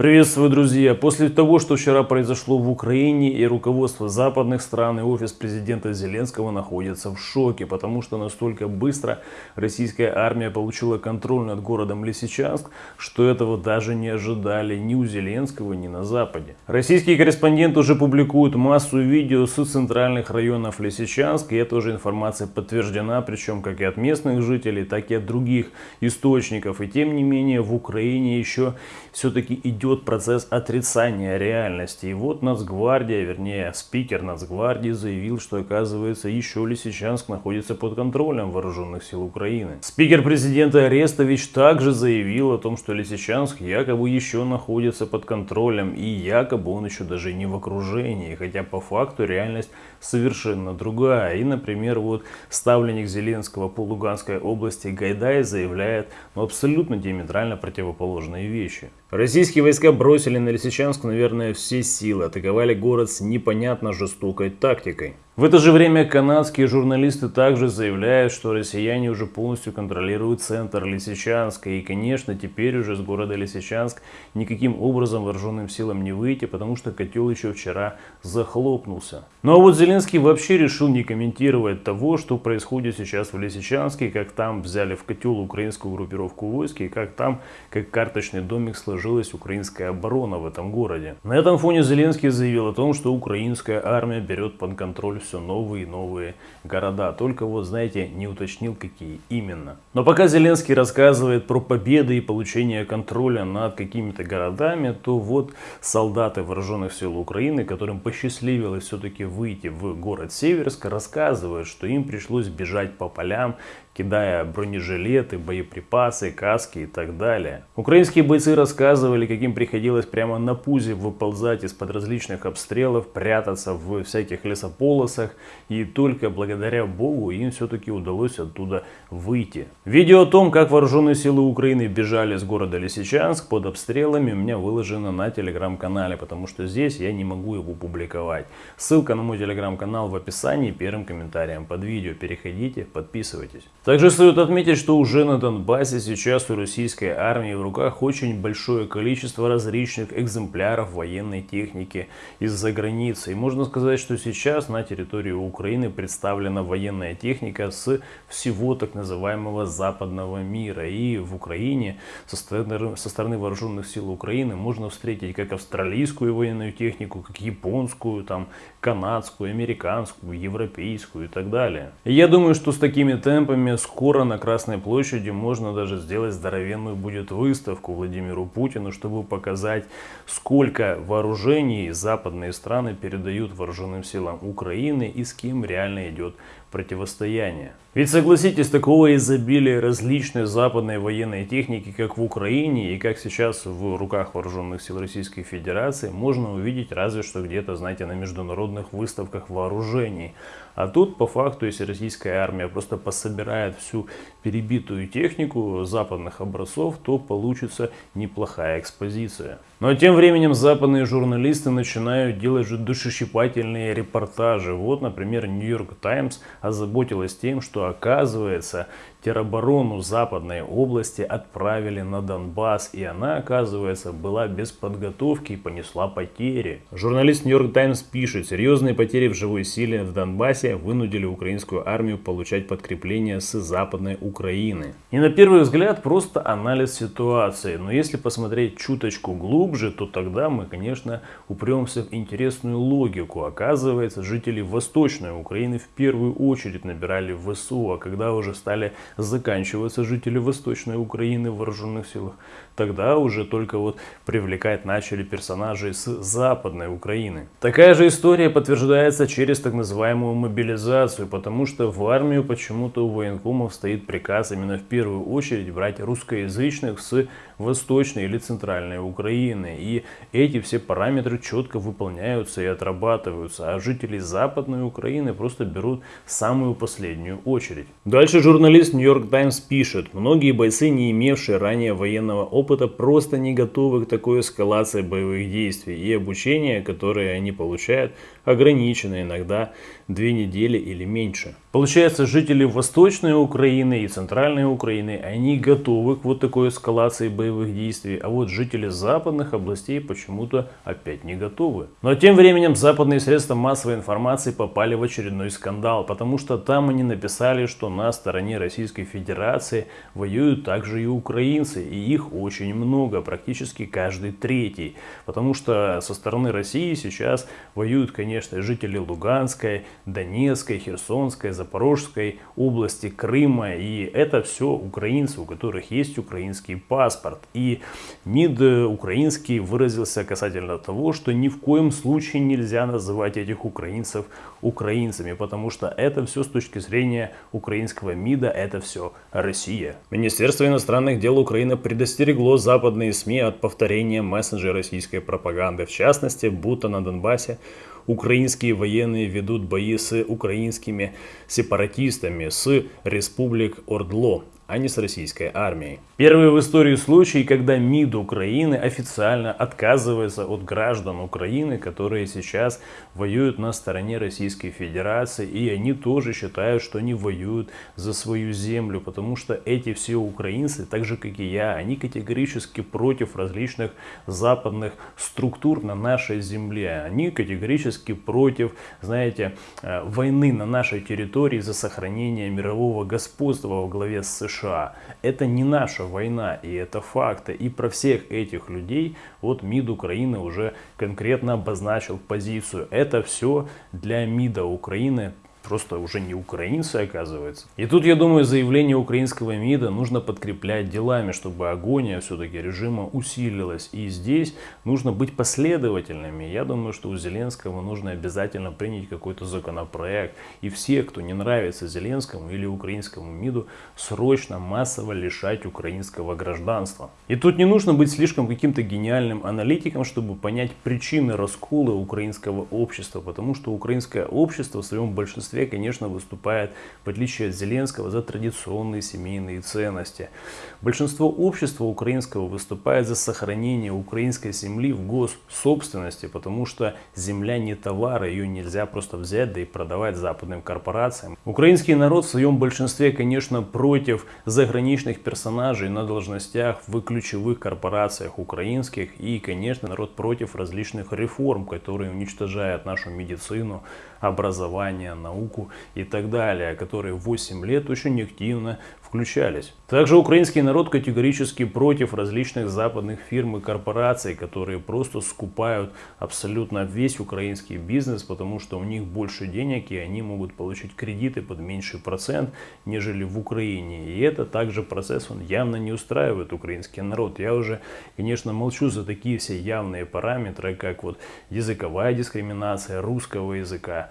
Приветствую, друзья! После того, что вчера произошло в Украине, и руководство западных стран, и офис президента Зеленского находятся в шоке, потому что настолько быстро российская армия получила контроль над городом Лисичанск, что этого даже не ожидали ни у Зеленского, ни на Западе. Российские корреспонденты уже публикуют массу видео с центральных районов Лисичанск, и эта уже информация подтверждена, причем как и от местных жителей, так и от других источников. И тем не менее в Украине еще все-таки идет идет процесс отрицания реальности. И вот Нацгвардия, вернее спикер Нацгвардии заявил, что оказывается еще Лисичанск находится под контролем вооруженных сил Украины. Спикер президента Арестович также заявил о том, что Лисичанск якобы еще находится под контролем и якобы он еще даже не в окружении, хотя по факту реальность совершенно другая. И, например, вот ставленник Зеленского по Луганской области Гайдай заявляет ну, абсолютно диаметрально противоположные вещи. Российские войска бросили на Лисичанск, наверное, все силы, атаковали город с непонятно жестокой тактикой. В это же время канадские журналисты также заявляют, что россияне уже полностью контролируют центр Лисичанска. И, конечно, теперь уже с города Лисичанск никаким образом вооруженным силам не выйти, потому что котел еще вчера захлопнулся. Ну а вот Зеленский вообще решил не комментировать того, что происходит сейчас в Лисичанске, как там взяли в котел украинскую группировку войск и как там, как карточный домик, сложилась украинская оборона в этом городе. На этом фоне Зеленский заявил о том, что украинская армия берет под контроль все новые и новые города. Только вот, знаете, не уточнил, какие именно. Но пока Зеленский рассказывает про победы и получение контроля над какими-то городами, то вот солдаты вооруженных сил Украины, которым посчастливилось все-таки выйти в город Северск, рассказывают, что им пришлось бежать по полям, кидая бронежилеты, боеприпасы, каски и так далее. Украинские бойцы рассказывали, каким приходилось прямо на пузе выползать из-под различных обстрелов, прятаться в всяких лесополосах, и только благодаря богу им все-таки удалось оттуда выйти. Видео о том, как вооруженные силы Украины бежали с города Лисичанск под обстрелами, у меня выложено на телеграм-канале, потому что здесь я не могу его публиковать. Ссылка на мой телеграм-канал в описании первым комментарием под видео. Переходите, подписывайтесь. Также стоит отметить, что уже на Донбассе сейчас у российской армии в руках очень большое количество различных экземпляров военной техники из-за границы. И можно сказать, что сейчас на территории Украины представлена военная техника с всего так называемого западного мира. И в Украине со стороны, со стороны вооруженных сил Украины можно встретить как австралийскую военную технику, как японскую, там, канадскую, американскую, европейскую и так далее. Я думаю, что с такими темпами время скоро на Красной площади можно даже сделать здоровенную будет выставку Владимиру Путину, чтобы показать, сколько вооружений западные страны передают вооруженным силам Украины и с кем реально идет противостояние. Ведь согласитесь, такого изобилия различной западной военной техники, как в Украине и как сейчас в руках вооруженных сил Российской Федерации, можно увидеть разве что где-то, знаете, на международных выставках вооружений. А тут, по факту, если российская армия просто пособирает всю перебитую технику западных образцов, то получится неплохая экспозиция. Но тем временем западные журналисты начинают делать же душещипательные репортажи. Вот, например, York Times озаботилась тем, что оказывается тероборону Западной области отправили на Донбасс, и она, оказывается, была без подготовки и понесла потери. Журналист York Times пишет, серьезные потери в живой силе в Донбассе вынудили украинскую армию получать подкрепление с Западной Украины. И на первый взгляд просто анализ ситуации, но если посмотреть чуточку глубже, то тогда мы, конечно, упремся в интересную логику. Оказывается, жители Восточной Украины в первую очередь набирали в ВСУ, а когда уже стали заканчиваться жители Восточной Украины в вооруженных силах, тогда уже только вот привлекать начали персонажей с Западной Украины. Такая же история подтверждается через так называемую мобилизацию, потому что в армию почему-то у военкомов стоит приказ именно в первую очередь брать русскоязычных с Восточной или Центральной Украины. И эти все параметры четко выполняются и отрабатываются, а жители Западной Украины просто берут самую последнюю очередь. Дальше журналист New York Times пишет, многие бойцы, не имевшие ранее военного опыта, опыта просто не готовы к такой эскалации боевых действий и обучение, которое они получают, ограничено иногда две недели или меньше. Получается, жители Восточной Украины и Центральной Украины, они готовы к вот такой эскалации боевых действий, а вот жители западных областей почему-то опять не готовы. Но тем временем западные средства массовой информации попали в очередной скандал, потому что там они написали, что на стороне Российской Федерации воюют также и украинцы, и их очень много, практически каждый третий. Потому что со стороны России сейчас воюют, конечно, жители Луганской, Донецкой, Херсонской, Запорожской области, Крыма. И это все украинцы, у которых есть украинский паспорт. И МИД украинский выразился касательно того, что ни в коем случае нельзя называть этих украинцев украинцами, потому что это все с точки зрения украинского МИДа, это все Россия. Министерство иностранных дел Украины предостерегло западные СМИ от повторения месседжей российской пропаганды, в частности, будто на Донбассе украинские военные ведут бои с украинскими сепаратистами с республик Ордло а не с российской армией. Первый в истории случай, когда МИД Украины официально отказывается от граждан Украины, которые сейчас воюют на стороне Российской Федерации, и они тоже считают, что они воюют за свою землю, потому что эти все украинцы, так же как и я, они категорически против различных западных структур на нашей земле. Они категорически против, знаете, э, войны на нашей территории за сохранение мирового господства во главе с США. США. Это не наша война, и это факты. И про всех этих людей вот МИД Украины уже конкретно обозначил позицию. Это все для МИДа Украины просто уже не украинцы, оказывается. И тут, я думаю, заявление украинского МИДа нужно подкреплять делами, чтобы агония все-таки режима усилилась. И здесь нужно быть последовательными. Я думаю, что у Зеленского нужно обязательно принять какой-то законопроект. И все, кто не нравится Зеленскому или украинскому МИДу, срочно массово лишать украинского гражданства. И тут не нужно быть слишком каким-то гениальным аналитиком, чтобы понять причины раскола украинского общества. Потому что украинское общество в своем большинстве большинстве, конечно, выступает, в отличие от Зеленского, за традиционные семейные ценности. Большинство общества украинского выступает за сохранение украинской земли в госсобственности, потому что земля не товар, ее нельзя просто взять да и продавать западным корпорациям. Украинский народ в своем большинстве, конечно, против заграничных персонажей на должностях в ключевых корпорациях украинских и, конечно, народ против различных реформ, которые уничтожают нашу медицину, образование, науку и так далее, которые 8 лет очень активно включались. Также украинский народ категорически против различных западных фирм и корпораций, которые просто скупают абсолютно весь украинский бизнес, потому что у них больше денег и они могут получить кредиты под меньший процент, нежели в Украине. И это также процесс, он явно не устраивает украинский народ. Я уже, конечно, молчу за такие все явные параметры, как вот языковая дискриминация русского языка,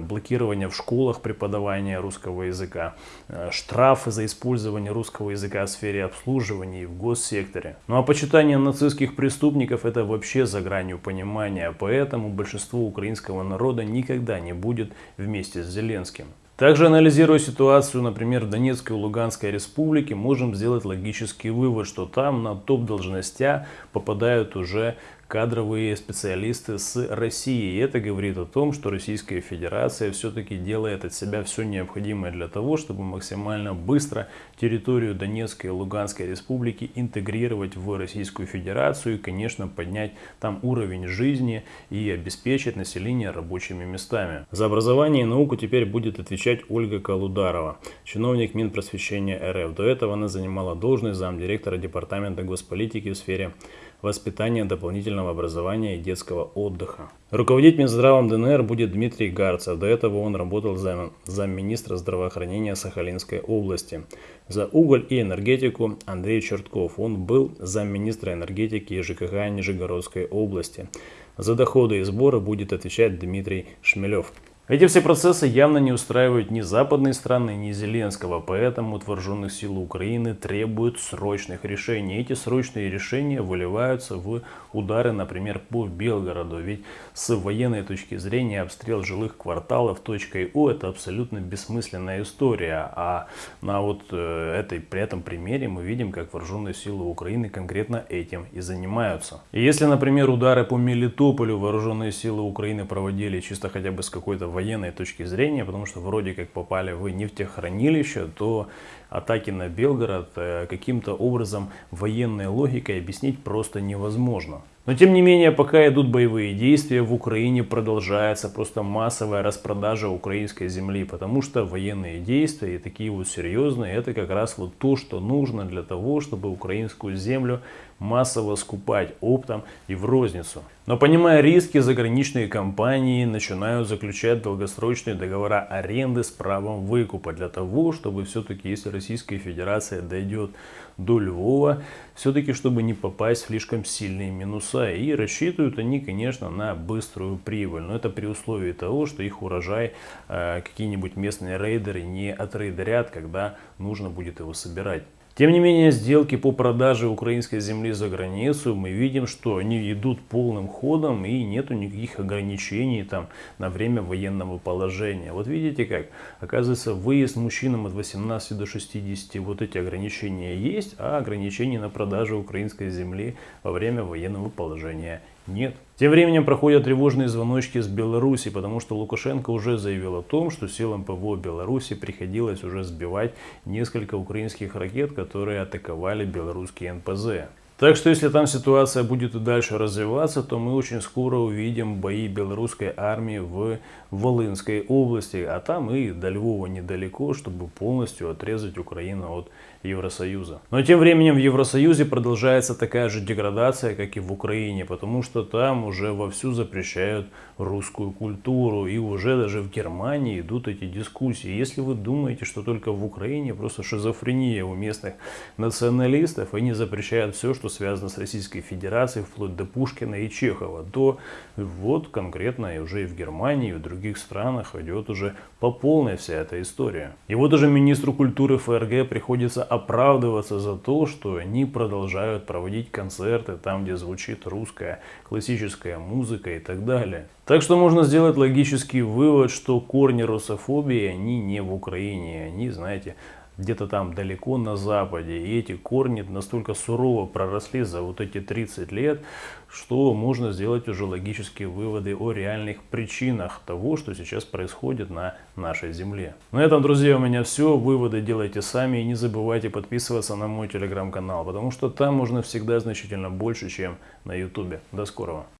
блокирование в школах преподавания русского языка, э, штрафы за использование русского языка в сфере обслуживания и в госсекторе. Ну а почитание нацистских преступников это вообще за гранью понимания, поэтому большинство украинского народа никогда не будет вместе с Зеленским. Также анализируя ситуацию, например, в Донецкой и Луганской республике, можем сделать логический вывод, что там на топ-должностя попадают уже кадровые специалисты с России. И это говорит о том, что Российская Федерация все-таки делает от себя все необходимое для того, чтобы максимально быстро территорию Донецкой и Луганской республики интегрировать в Российскую Федерацию и, конечно, поднять там уровень жизни и обеспечить население рабочими местами. За образование и науку теперь будет отвечать Ольга Калударова, чиновник Минпросвещения РФ. До этого она занимала должность замдиректора Департамента госполитики в сфере воспитания, дополнительного образования и детского отдыха. Руководить Минздравом ДНР будет Дмитрий Гарцев. До этого он работал зам, замминистра здравоохранения Сахалинской области. За уголь и энергетику Андрей Чертков. Он был замминистра энергетики и ЖКХ Нижегородской области. За доходы и сборы будет отвечать Дмитрий Шмелев. Эти все процессы явно не устраивают ни западные страны, ни Зеленского, поэтому от вооруженных сил Украины требуют срочных решений. Эти срочные решения выливаются в удары, например, по Белгороду. Ведь с военной точки зрения обстрел жилых кварталов точкой О это абсолютно бессмысленная история. А на вот э, этой, при этом примере мы видим, как вооруженные силы Украины конкретно этим и занимаются. И если, например, удары по Мелитополю вооруженные силы Украины проводили чисто хотя бы с какой-то военной точки зрения, потому что вроде как попали в нефтехранилище, то атаки на Белгород э, каким-то образом военной логикой объяснить просто невозможно. Но тем не менее, пока идут боевые действия, в Украине продолжается просто массовая распродажа украинской земли, потому что военные действия и такие вот серьезные, это как раз вот то, что нужно для того, чтобы украинскую землю массово скупать оптом и в розницу. Но понимая риски, заграничные компании начинают заключать долгосрочные договора аренды с правом выкупа для того, чтобы все-таки, если Российская Федерация дойдет до Львова, все-таки чтобы не попасть в слишком сильные минуса. И рассчитывают они, конечно, на быструю прибыль. Но это при условии того, что их урожай э, какие-нибудь местные рейдеры не отрейдерят, когда нужно будет его собирать. Тем не менее, сделки по продаже украинской земли за границу, мы видим, что они идут полным ходом и нету никаких ограничений там на время военного положения. Вот видите как, оказывается, выезд мужчинам от 18 до 60, вот эти ограничения есть, а ограничений на продажу украинской земли во время военного положения нет. Тем временем проходят тревожные звоночки с Беларуси, потому что Лукашенко уже заявил о том, что силам ПВО Беларуси приходилось уже сбивать несколько украинских ракет, которые атаковали белорусские НПЗ. Так что если там ситуация будет и дальше развиваться, то мы очень скоро увидим бои белорусской армии в Волынской области, а там и до Львова недалеко, чтобы полностью отрезать Украину от Евросоюза. Но тем временем в Евросоюзе продолжается такая же деградация, как и в Украине, потому что там уже вовсю запрещают русскую культуру, и уже даже в Германии идут эти дискуссии. Если вы думаете, что только в Украине просто шизофрения у местных националистов, они запрещают все, что связано с Российской Федерацией, вплоть до Пушкина и Чехова, то вот конкретно и уже и в Германии, и в других странах идет уже по полной вся эта история. И вот уже министру культуры ФРГ приходится оправдываться за то, что они продолжают проводить концерты там, где звучит русская классическая музыка и так далее. Так что можно сделать логический вывод, что корни русофобии, они не в Украине, они, знаете, где-то там далеко на западе. И эти корни настолько сурово проросли за вот эти 30 лет, что можно сделать уже логические выводы о реальных причинах того, что сейчас происходит на нашей земле. На этом, друзья, у меня все. Выводы делайте сами и не забывайте подписываться на мой телеграм-канал, потому что там можно всегда значительно больше, чем на ютубе. До скорого.